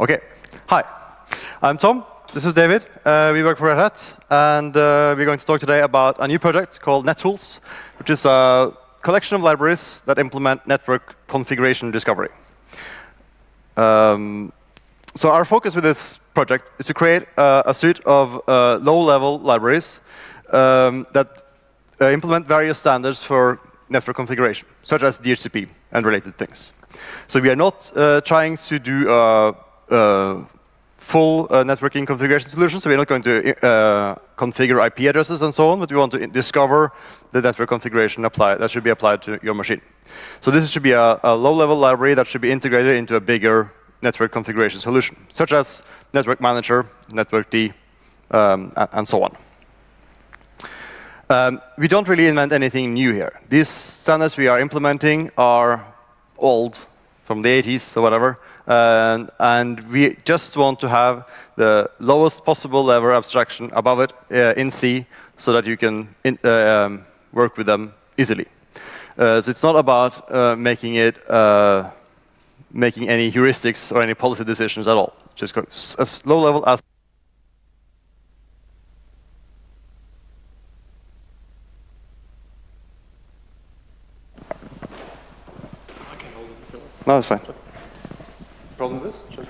Okay. Hi, I'm Tom. This is David. Uh, we work for Red Hat, and uh, we're going to talk today about a new project called NetTools, which is a collection of libraries that implement network configuration discovery. Um, so our focus with this project is to create uh, a suite of uh, low-level libraries um, that uh, implement various standards for network configuration, such as DHCP and related things. So we are not uh, trying to do full uh, networking configuration solution, so we're not going to uh, configure IP addresses and so on, but we want to discover the network configuration apply that should be applied to your machine. So this should be a, a low-level library that should be integrated into a bigger network configuration solution, such as Network Manager, networkd, um, and so on. Um, we don't really invent anything new here. These standards we are implementing are old, from the 80s or whatever, and, and we just want to have the lowest possible level abstraction above it uh, in C so that you can in, uh, um, work with them easily. Uh, so it's not about uh, making it uh, making any heuristics or any policy decisions at all. Just go as low level as No, it's fine.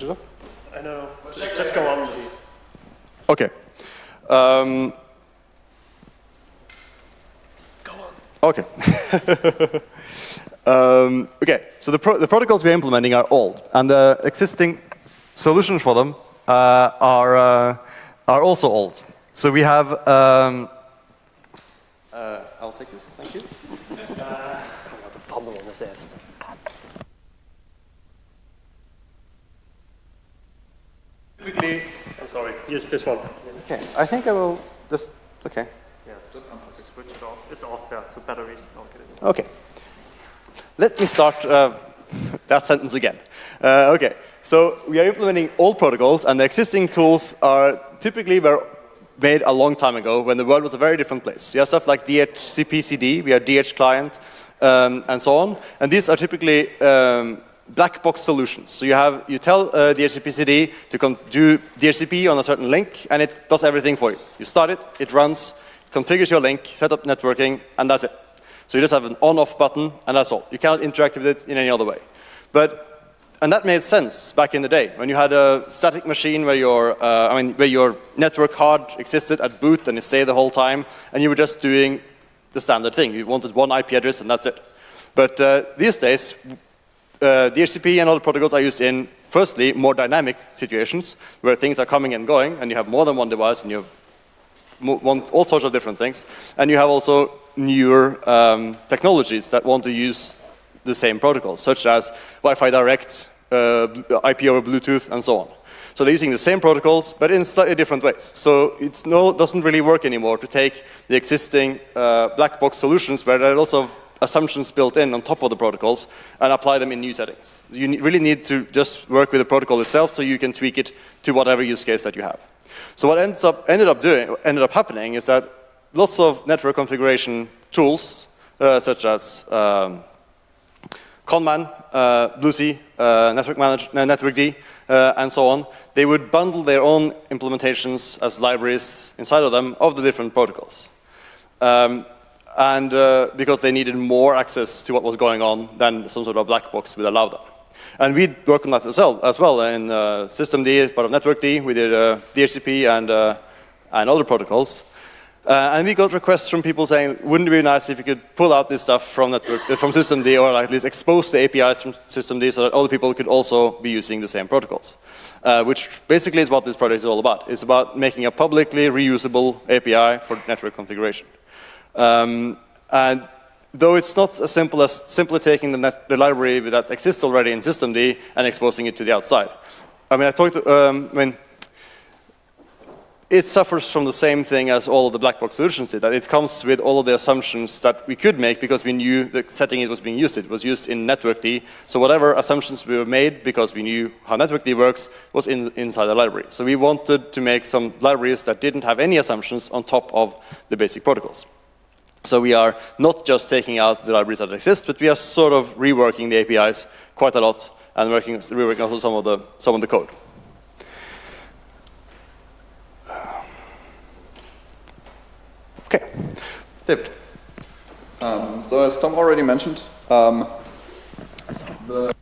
Problem with I off? I know. Just, just go on. Okay. Um, Go on. okay. um, okay, so the, pro the protocols we're implementing are old, and the existing solutions for them uh, are, uh, are also old. So we have, um, uh, I'll take this, thank you. I'm not a fumble on this ass. Typically, I'm sorry. Use this one. okay, I think I will just, okay. Yeah, just unplug it. Switch it off. It's off, yeah. So batteries. I'll get it. Okay. Let me start uh, that sentence again. Uh, okay, so we are implementing old protocols, and the existing tools are typically were made a long time ago when the world was a very different place. You have stuff like dhcpcd, we have dhclient, um, and so on. And these are typically um, black box solutions. So you have you tell uh, dhcpcd to do DHCP on a certain link, and it does everything for you. You start it, it runs, configures your link, set up networking, and that's it. So you just have an on-off button, and that's all. You cannot interact with it in any other way. But and that made sense back in the day when you had a static machine where your, uh, I mean, where your network card existed at boot and it stayed the whole time, and you were just doing the standard thing. You wanted one IP address and that's it. But uh, these days, uh, DHCP and other protocols are used in, firstly, more dynamic situations where things are coming and going, and you have more than one device, and you have want all sorts of different things. And you have also newer um, technologies that want to use the same protocols, such as Wi-Fi Direct, uh, IP over Bluetooth, and so on. So they're using the same protocols, but in slightly different ways. So it no, doesn't really work anymore to take the existing uh, black box solutions where there are lots of assumptions built in on top of the protocols and apply them in new settings. You really need to just work with the protocol itself so you can tweak it to whatever use case that you have. So what ends up, ended up doing, ended up happening is that lots of network configuration tools, uh, such as um, ConnMan, uh, uh, Network Manager, uh, networkd, uh, and so on, they would bundle their own implementations as libraries inside of them of the different protocols. Um, and uh, because they needed more access to what was going on than some sort of black box would allow them. And we worked on that as well, in uh, systemd, part of networkd, we did uh, DHCP and, uh, and other protocols. Uh, and we got requests from people saying, wouldn't it be nice if you could pull out this stuff from, network, uh, from systemd or at least expose the APIs from systemd so that other people could also be using the same protocols. Uh, which basically is what this project is all about. It's about making a publicly reusable API for network configuration. Um, and though it's not as simple as simply taking the, net, the, library that exists already in systemd and exposing it to the outside. I mean, I talked, um, I mean, it suffers from the same thing as all of the black box solutions did, that it comes with all of the assumptions that we could make because we knew the setting it was being used. It was used in networkd, so whatever assumptions we were made because we knew how networkd works was in, inside the library. So we wanted to make some libraries that didn't have any assumptions on top of the basic protocols. So we are not just taking out the libraries that exist, but we are sort of reworking the APIs quite a lot and working, reworking also some of the, some of the code. Okay, David. Um, so as Tom already mentioned, um, the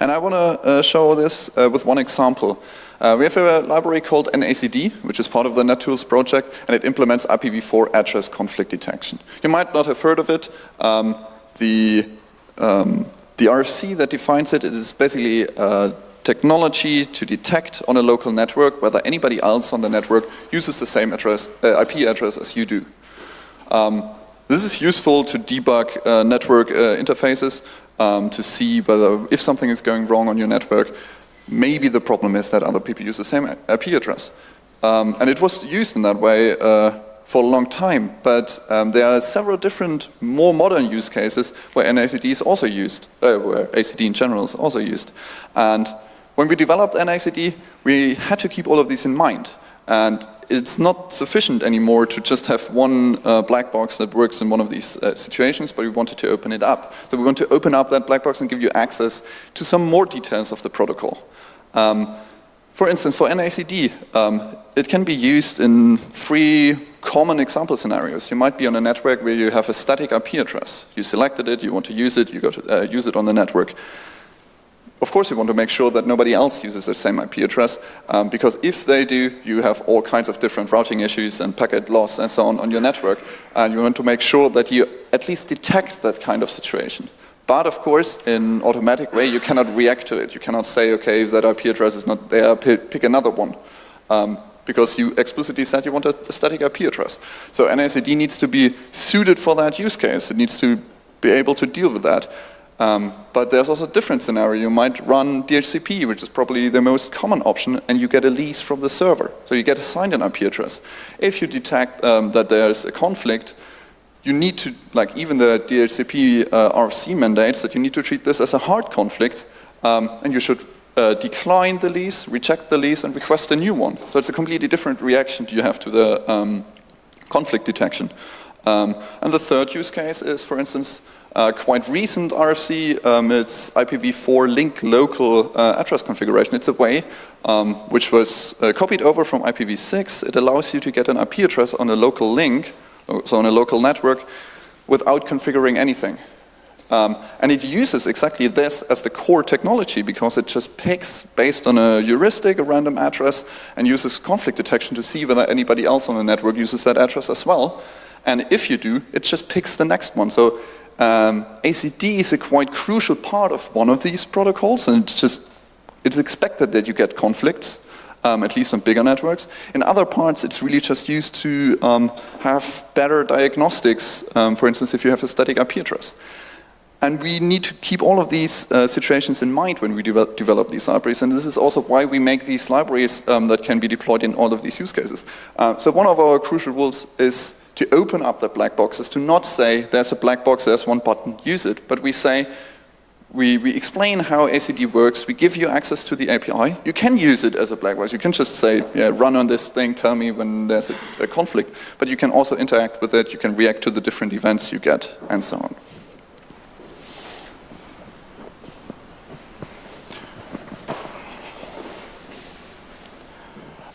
And I want to uh, show this uh, with one example. Uh, we have a library called NACD, which is part of the NetTools project, and it implements IPv4 address conflict detection. You might not have heard of it. Um, the, um, the RFC that defines it, it is basically technology to detect on a local network whether anybody else on the network uses the same address, uh, IP address as you do. Um, this is useful to debug uh, network uh, interfaces um, to see whether if something is going wrong on your network, maybe the problem is that other people use the same IP address. Um, and it was used in that way uh, for a long time, but um, there are several different, more modern use cases where NACD is also used, uh, where ACD in general is also used. And when we developed NACD, we had to keep all of these in mind. And it's not sufficient anymore to just have one uh, black box that works in one of these uh, situations, but we wanted to open it up. So we want to open up that black box and give you access to some more details of the protocol. Um, for instance, for NACD, um, it can be used in three common example scenarios. You might be on a network where you have a static IP address. You selected it, you want to use it, you go to uh, use it on the network. Of course, you want to make sure that nobody else uses the same IP address, um, because if they do, you have all kinds of different routing issues and packet loss and so on on your network, and you want to make sure that you at least detect that kind of situation. But of course, in automatic way, you cannot react to it. You cannot say, okay, if that IP address is not there, pick another one. Um, because you explicitly said you want a, static IP address. So NACD needs to be suited for that use case. It needs to be able to deal with that. Um, but there's also a different scenario. You might run DHCP, which is probably the most common option, and you get a lease from the server. So you get assigned an IP address. If you detect um, that there's a conflict, you need to, like even the DHCP uh, RFC mandates that you need to treat this as a hard conflict, um, and you should uh, decline the lease, reject the lease, and request a new one. So it's a completely different reaction you have to the um, conflict detection. Um, and the third use case is, for instance, uh, quite recent RFC, um, it's IPv4 link local uh, address configuration. It's a way um, which was uh, copied over from IPv6. It allows you to get an IP address on a local link, so on a local network, without configuring anything. Um, and it uses exactly this as the core technology because it just picks based on a heuristic, a random address, and uses conflict detection to see whether anybody else on the network uses that address as well. And if you do, it just picks the next one. So um, ACD is a quite crucial part of one of these protocols, and it's just it's expected that you get conflicts, um, at least on bigger networks. In other parts, it's really just used to um, have better diagnostics, um, for instance, if you have a static IP address. And we need to keep all of these uh, situations in mind when we de develop these libraries, and this is also why we make these libraries um, that can be deployed in all of these use cases. Uh, so one of our crucial rules is to open up the black boxes, to not say there's a black box, there's one button, use it, but we say, we, we explain how ACD works, we give you access to the API. You can use it as a black box. You can just say, yeah, run on this thing, tell me when there's a, a conflict. But you can also interact with it, you can react to the different events you get, and so on.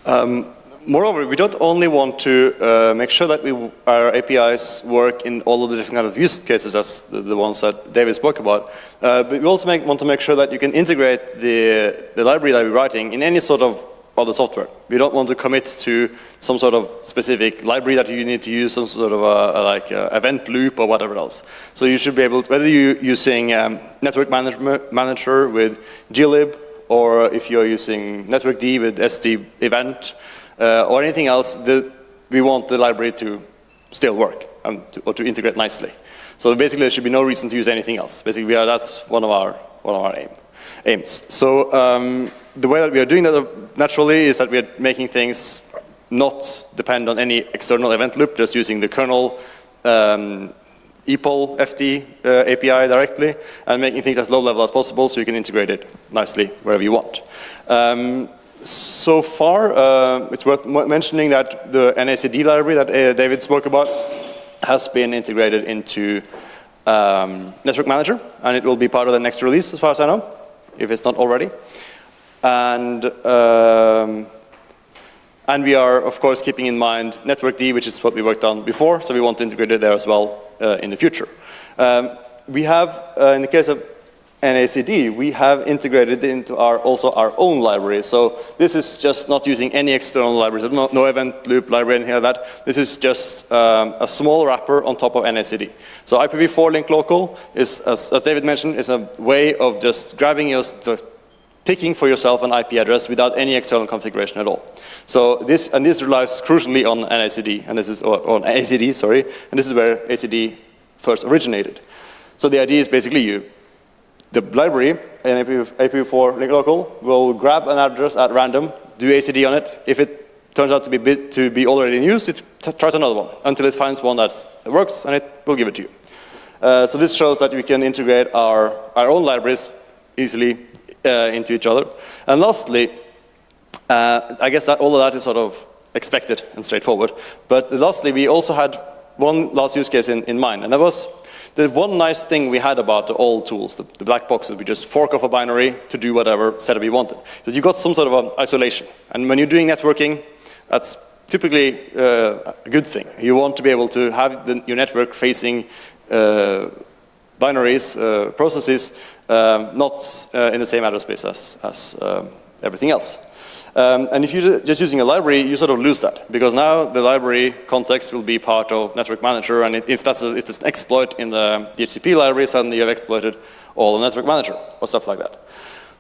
Um, moreover, we don't only want to uh, make sure that we, our APIs work in all of the different kind of use cases as the, the ones that David spoke about, uh, but we also make, want to make sure that you can integrate the, the library that we're writing in any sort of other software. We don't want to commit to some sort of specific library that you need to use, some sort of a, a like a event loop or whatever else. So you should be able to, whether you're using um, network manager with glib, or if you're using networkd with SD event, uh, or anything else, the, we want the library to still work and to, or to integrate nicely. So basically, there should be no reason to use anything else. Basically, are, that's one of our one of our aim, aims. So um, the way that we are doing that naturally is that we are making things not depend on any external event loop, just using the kernel um, epoll FD uh, API directly and making things as low level as possible so you can integrate it nicely wherever you want. Um, so far, uh, it's worth mentioning that the NACD library that uh, David spoke about has been integrated into um, Network Manager, and it will be part of the next release, as far as I know, if it's not already. And um, and we are, of course, keeping in mind NetworkD, which is what we worked on before, so we want to integrate it there as well uh, in the future. Um, we have, uh, in the case of NACD, we have integrated into our also our own library. So this is just not using any external libraries, no, no event loop library, anything like that. This is just um, a small wrapper on top of NACD. So IPv4 link local is, as, as David mentioned, is a way of just grabbing your, picking for yourself an IP address without any external configuration at all. So this, and this relies crucially on NACD, and this is, or, on ACD, sorry, and this is where ACD first originated. So the idea is basically you, the library, an IPv4 link local, will grab an address at random, do ACD on it. If it turns out to be, to be already in use, it tries another one until it finds one that works, and it will give it to you. Uh, so this shows that we can integrate our, our own libraries easily uh, into each other. And lastly, uh, I guess that all of that is sort of expected and straightforward. But lastly, we also had one last use case in, in mind, and that was the one nice thing we had about the old tools, the, the black boxes, we just fork off a binary to do whatever setup you wanted. Because you got some sort of isolation. And when you're doing networking, that's typically uh, a good thing. You want to be able to have the, your network facing uh, binaries, uh, processes, um, not uh, in the same address space as, as um, everything else. Um, and if you're just using a library, you sort of lose that because now the library context will be part of Network Manager, and if that's a, if it's an exploit in the DHCP library, suddenly you've exploited all the Network Manager or stuff like that.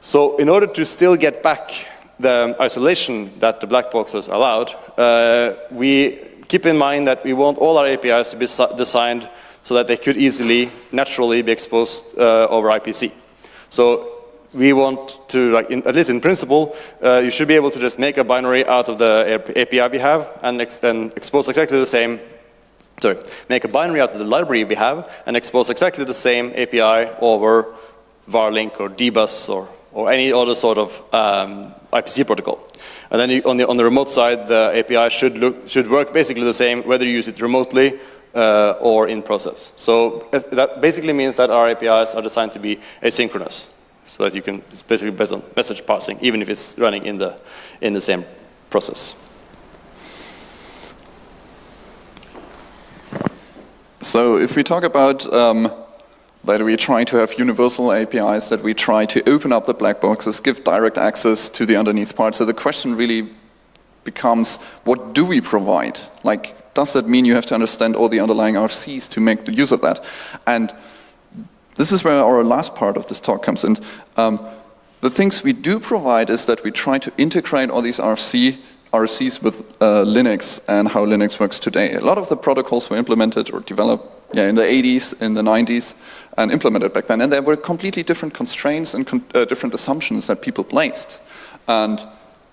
So in order to still get back the isolation that the black boxes allowed, uh, we keep in mind that we want all our APIs to be designed so that they could easily, naturally be exposed uh, over IPC. So we want to, like, in, at least in principle, uh, you should be able to just make a binary out of the API we have and, ex and expose exactly the same, sorry, make a binary out of the library we have and expose exactly the same API over varlink or dbus or, or any other sort of um, IPC protocol. And then you, on, the, on the remote side, the API should, look, should work basically the same whether you use it remotely uh, or in process. So that basically means that our APIs are designed to be asynchronous so that you can basically based on message passing, even if it's running in the, in the same process. So if we talk about um, that we try to have universal APIs, that we try to open up the black boxes, give direct access to the underneath part, so the question really becomes, what do we provide? Like, does that mean you have to understand all the underlying RFCs to make the use of that? And this is where our last part of this talk comes in. Um, the things we do provide is that we try to integrate all these RFC, RFCs with uh, Linux and how Linux works today. A lot of the protocols were implemented or developed yeah, in the 80s, in the 90s, and implemented back then. And there were completely different constraints and con uh, different assumptions that people placed. And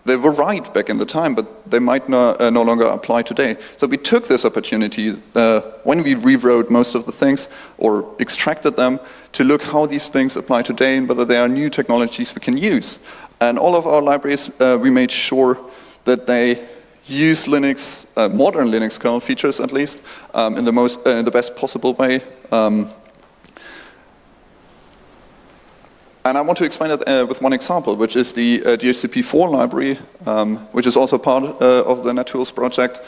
they were right back in the time, but they might no, uh, no longer apply today. So we took this opportunity uh, when we rewrote most of the things or extracted them to look how these things apply today and whether there are new technologies we can use. And all of our libraries, uh, we made sure that they use Linux, uh, modern Linux kernel features at least, um, in the most, uh, in the best possible way. Um, And I want to explain it uh, with one example, which is the uh, DHCP4 library, um, which is also part uh, of the NetTools project,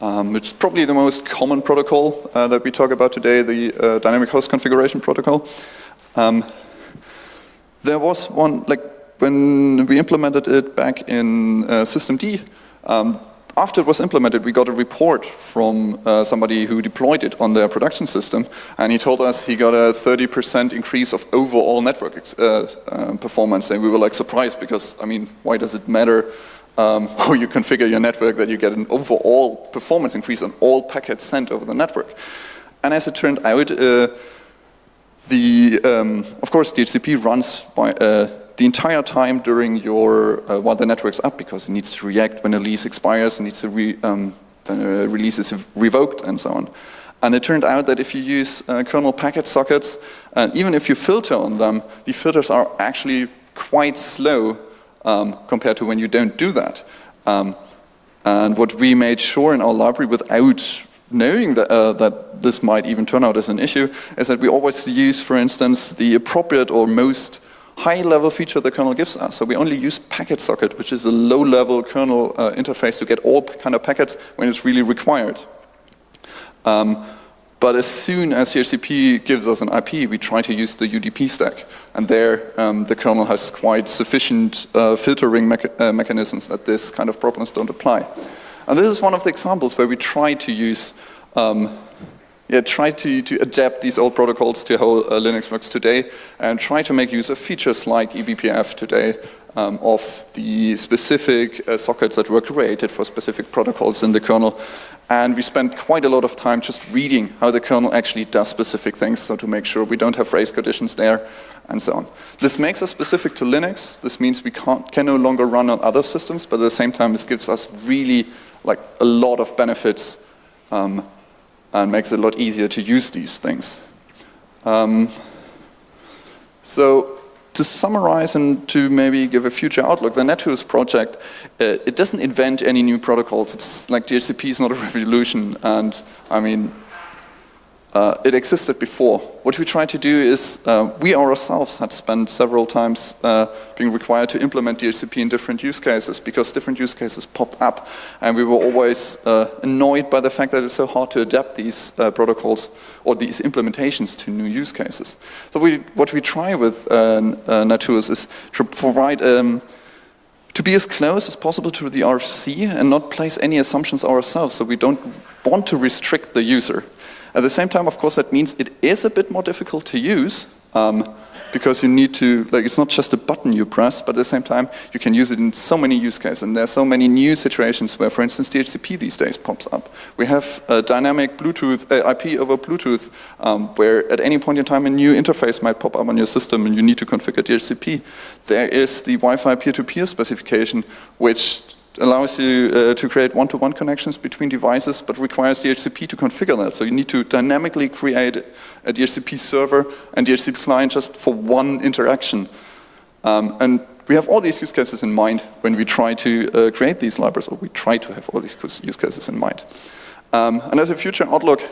um, which is probably the most common protocol uh, that we talk about today, the uh, dynamic host configuration protocol. Um, there was one, like when we implemented it back in uh, systemd, um, after it was implemented, we got a report from uh, somebody who deployed it on their production system, and he told us he got a 30% increase of overall network uh, uh, performance, and we were like surprised because, I mean, why does it matter um, how you configure your network that you get an overall performance increase on all packets sent over the network? And as it turned out, uh, the, um, of course, DHCP runs by, uh, the entire time during your, uh, while the network's up, because it needs to react when a lease expires, it needs to re, um, uh, release is revoked and so on. And it turned out that if you use uh, kernel packet sockets, and even if you filter on them, the filters are actually quite slow um, compared to when you don't do that. Um, and what we made sure in our library without knowing that, uh, that this might even turn out as an issue is that we always use, for instance, the appropriate or most high-level feature the kernel gives us. So we only use packet socket, which is a low-level kernel uh, interface to get all kind of packets when it's really required. Um, but as soon as DHCP gives us an IP, we try to use the UDP stack. And there, um, the kernel has quite sufficient uh, filtering mecha uh, mechanisms that this kind of problems don't apply. And this is one of the examples where we try to use, um, yeah, try to, to adapt these old protocols to how uh, Linux works today and try to make use of features like eBPF today um, of the specific uh, sockets that were created for specific protocols in the kernel. And we spent quite a lot of time just reading how the kernel actually does specific things, so to make sure we don't have race conditions there, and so on. This makes us specific to Linux. This means we can't, can no longer run on other systems, but at the same time, this gives us really like a lot of benefits um, and makes it a lot easier to use these things. Um, so to summarize and to maybe give a future outlook, the NetTools project, uh, it doesn't invent any new protocols. It's like DHCP is not a revolution. And I mean, uh, it existed before. What we try to do is, uh, we ourselves had spent several times uh, being required to implement DHCP in different use cases because different use cases popped up and we were always uh, annoyed by the fact that it's so hard to adapt these uh, protocols or these implementations to new use cases. So we, what we try with uh, NetTools is to provide um, to be as close as possible to the RFC and not place any assumptions ourselves so we don't want to restrict the user. At the same time, of course, that means it is a bit more difficult to use um, because you need to, like, it's not just a button you press, but at the same time, you can use it in so many use cases. And there are so many new situations where, for instance, DHCP these days pops up. We have a dynamic Bluetooth, uh, IP over Bluetooth, um, where at any point in time, a new interface might pop up on your system and you need to configure DHCP. There is the Wi-Fi peer-to-peer specification, which allows you uh, to create one-to-one -one connections between devices, but requires DHCP to configure that. So you need to dynamically create a DHCP server and DHCP client just for one interaction. Um, and we have all these use cases in mind when we try to uh, create these libraries, or we try to have all these use cases in mind. Um, and as a future outlook,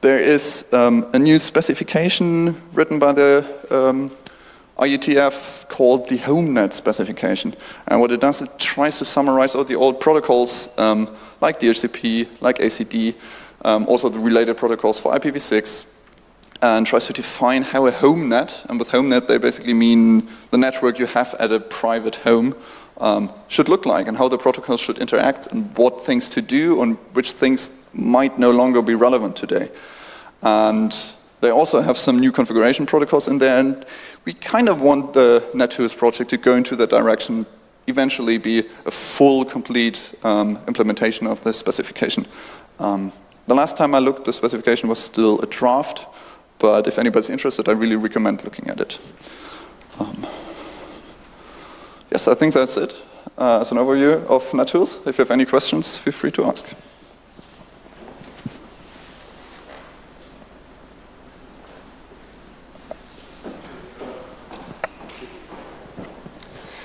there is um, a new specification written by the um, IETF called the HomeNet specification. And what it does, it tries to summarize all the old protocols um, like DHCP, like ACD, um, also the related protocols for IPv6, and tries to define how a home net, and with home net they basically mean the network you have at a private home, um, should look like, and how the protocols should interact, and what things to do, and which things might no longer be relevant today. And they also have some new configuration protocols in there, and we kind of want the NetTools project to go into that direction, eventually be a full, complete um, implementation of this specification. Um, the last time I looked, the specification was still a draft, but if anybody's interested, I really recommend looking at it. Um, yes, I think that's it. Uh, as an overview of NetTools. If you have any questions, feel free to ask.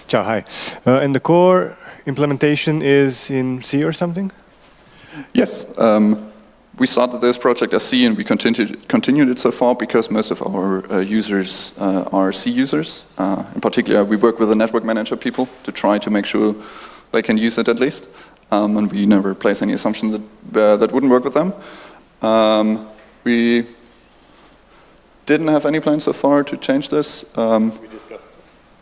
Ciao, hi. Uh, and the core implementation is in C or something? Yes. Um, we started this project as C and we continued, continued it so far because most of our uh, users uh, are C users. Uh, in particular, we work with the network manager people to try to make sure they can use it at least. Um, and we never place any assumption that, uh, that wouldn't work with them. Um, we didn't have any plans so far to change this. Um,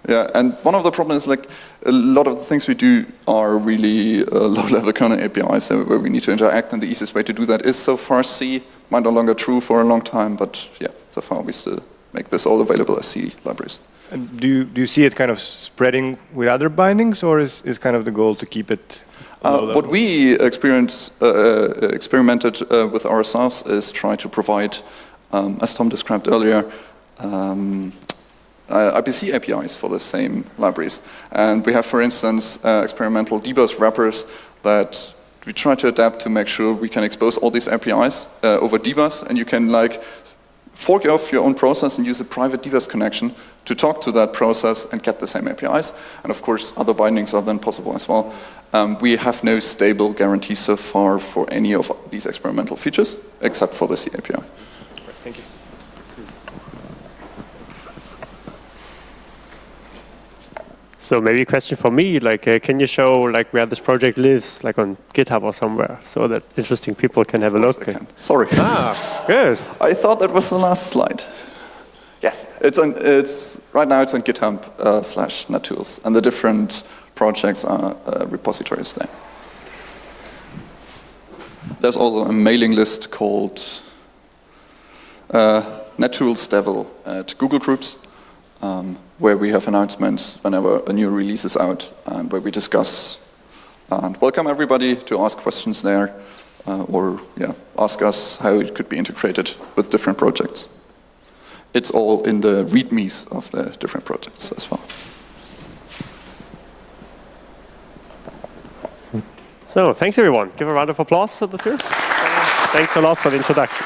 yeah, and one of the problems is like a lot of the things we do are really uh, low-level kernel APIs so where we need to interact, and the easiest way to do that is so far C. Might no longer true for a long time, but yeah, so far we still make this all available as C libraries. And do you, do you see it kind of spreading with other bindings, or is, is kind of the goal to keep it uh, what we experience, uh, uh, experimented uh, with ourselves is try to provide, um, as Tom described earlier, um, uh, IPC APIs for the same libraries. And we have, for instance, uh, experimental dbus wrappers that we try to adapt to make sure we can expose all these APIs uh, over dbus, and you can like fork off your own process and use a private dbus connection to talk to that process and get the same APIs. And of course, other bindings are then possible as well. Um, we have no stable guarantee so far for any of these experimental features, except for the C API. Right, Thank you. So maybe a question for me, like, uh, can you show like where this project lives, like on GitHub or somewhere, so that interesting people can have a look? I can. Sorry. Ah, good. I thought that was the last slide. Yes, it's on. It's right now. It's on GitHub uh, slash NetTools, and the different projects are uh, repositories there. There's also a mailing list called uh, NetTools devel at Google Groups, um, where we have announcements whenever a new release is out, and where we discuss and welcome everybody to ask questions there, uh, or yeah, ask us how it could be integrated with different projects. It's all in the readmes of the different projects as well. So thanks everyone. Give a round of applause to the two. Thanks a lot for the introduction.